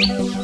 you